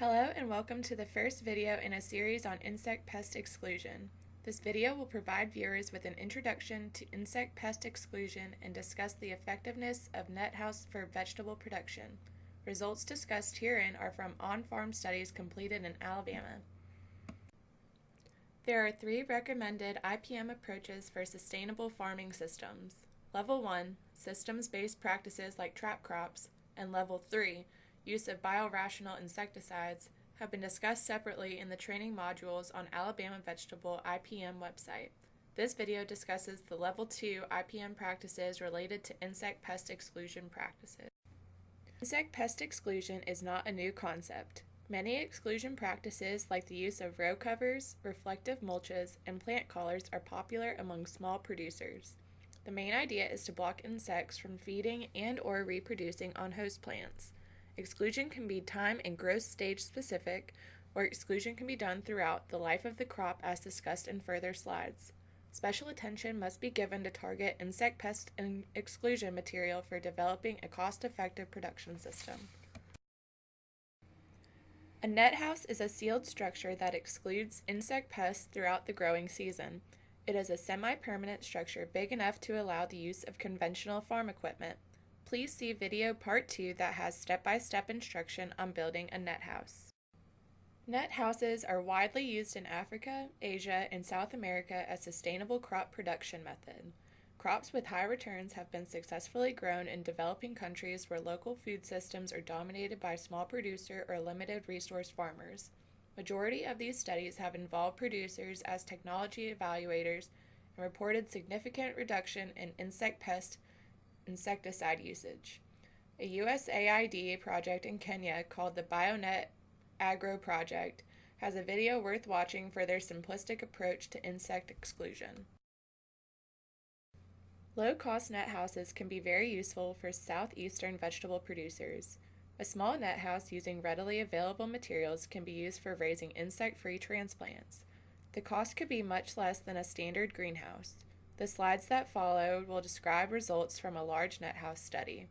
Hello and welcome to the first video in a series on insect pest exclusion. This video will provide viewers with an introduction to insect pest exclusion and discuss the effectiveness of net house for vegetable production. Results discussed herein are from on-farm studies completed in Alabama. There are three recommended IPM approaches for sustainable farming systems. Level 1, systems-based practices like trap crops, and Level 3, use of biorational insecticides, have been discussed separately in the training modules on Alabama Vegetable IPM website. This video discusses the Level 2 IPM practices related to insect pest exclusion practices. Insect pest exclusion is not a new concept. Many exclusion practices like the use of row covers, reflective mulches, and plant collars are popular among small producers. The main idea is to block insects from feeding and or reproducing on host plants. Exclusion can be time and growth stage specific, or exclusion can be done throughout the life of the crop as discussed in further slides. Special attention must be given to target insect pest and exclusion material for developing a cost-effective production system. A net house is a sealed structure that excludes insect pests throughout the growing season. It is a semi-permanent structure big enough to allow the use of conventional farm equipment. Please see video part 2 that has step-by-step -step instruction on building a net house. Net houses are widely used in Africa, Asia, and South America as sustainable crop production method. Crops with high returns have been successfully grown in developing countries where local food systems are dominated by small producer or limited resource farmers. Majority of these studies have involved producers as technology evaluators and reported significant reduction in insect pest insecticide usage. A USAID project in Kenya called the BioNet Agro Project has a video worth watching for their simplistic approach to insect exclusion. Low-cost net houses can be very useful for southeastern vegetable producers. A small net house using readily available materials can be used for raising insect-free transplants. The cost could be much less than a standard greenhouse. The slides that follow will describe results from a large net house study.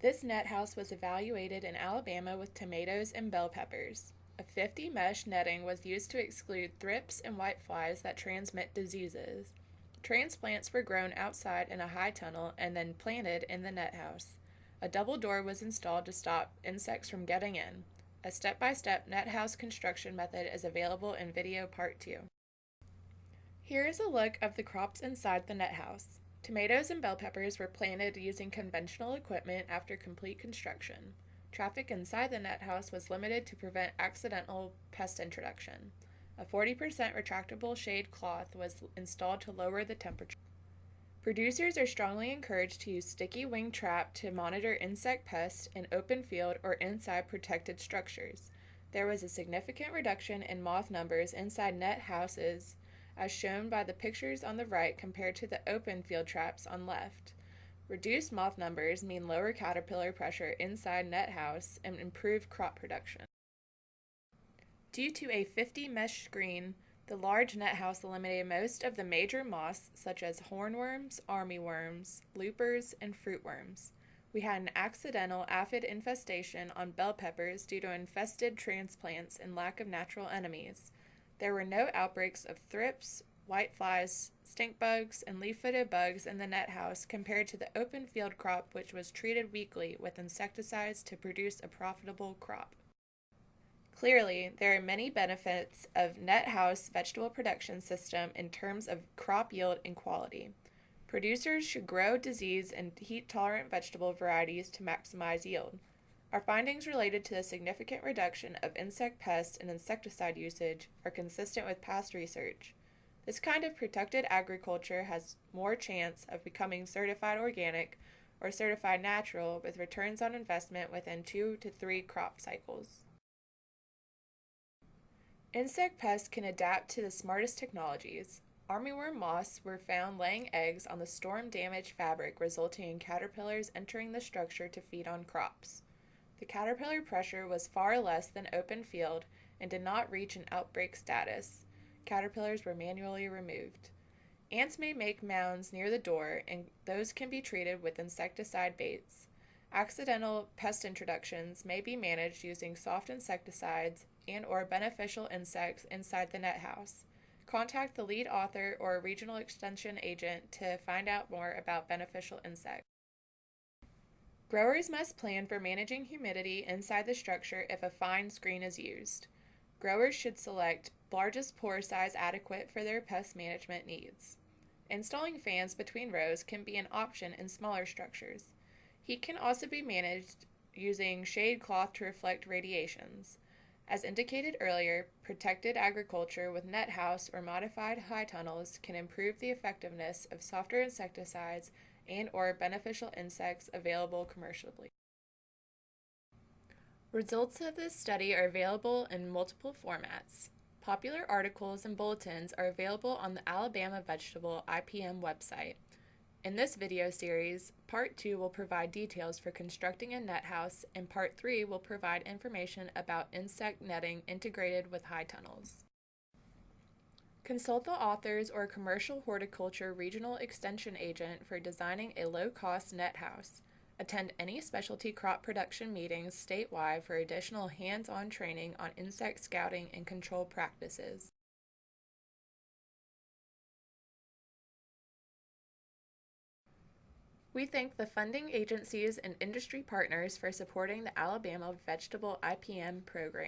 This net house was evaluated in Alabama with tomatoes and bell peppers. A 50 mesh netting was used to exclude thrips and whiteflies that transmit diseases. Transplants were grown outside in a high tunnel and then planted in the net house. A double door was installed to stop insects from getting in. A step-by-step -step net house construction method is available in video part 2. Here is a look of the crops inside the net house. Tomatoes and bell peppers were planted using conventional equipment after complete construction. Traffic inside the net house was limited to prevent accidental pest introduction. A 40% retractable shade cloth was installed to lower the temperature. Producers are strongly encouraged to use sticky wing trap to monitor insect pests in open field or inside protected structures. There was a significant reduction in moth numbers inside net houses as shown by the pictures on the right compared to the open field traps on left. Reduced moth numbers mean lower caterpillar pressure inside net house and improved crop production. Due to a 50 mesh screen, the large net house eliminated most of the major moths such as hornworms, armyworms, loopers, and fruitworms. We had an accidental aphid infestation on bell peppers due to infested transplants and lack of natural enemies. There were no outbreaks of thrips, whiteflies, stink bugs, and leaf-footed bugs in the net house compared to the open field crop which was treated weekly with insecticides to produce a profitable crop. Clearly, there are many benefits of net house vegetable production system in terms of crop yield and quality. Producers should grow disease and heat-tolerant vegetable varieties to maximize yield. Our findings related to the significant reduction of insect pests and insecticide usage are consistent with past research. This kind of protected agriculture has more chance of becoming certified organic or certified natural with returns on investment within two to three crop cycles. Insect pests can adapt to the smartest technologies. Armyworm moths were found laying eggs on the storm-damaged fabric resulting in caterpillars entering the structure to feed on crops. The caterpillar pressure was far less than open field and did not reach an outbreak status. Caterpillars were manually removed. Ants may make mounds near the door, and those can be treated with insecticide baits. Accidental pest introductions may be managed using soft insecticides and or beneficial insects inside the net house. Contact the lead author or regional extension agent to find out more about beneficial insects. Growers must plan for managing humidity inside the structure if a fine screen is used. Growers should select largest pore size adequate for their pest management needs. Installing fans between rows can be an option in smaller structures. Heat can also be managed using shade cloth to reflect radiations. As indicated earlier, protected agriculture with net house or modified high tunnels can improve the effectiveness of softer insecticides and or beneficial insects available commercially. Results of this study are available in multiple formats. Popular articles and bulletins are available on the Alabama Vegetable IPM website. In this video series, Part 2 will provide details for constructing a net house, and Part 3 will provide information about insect netting integrated with high tunnels. Consult the authors or commercial horticulture regional extension agent for designing a low-cost net house. Attend any specialty crop production meetings statewide for additional hands-on training on insect scouting and control practices. We thank the funding agencies and industry partners for supporting the Alabama Vegetable IPM program.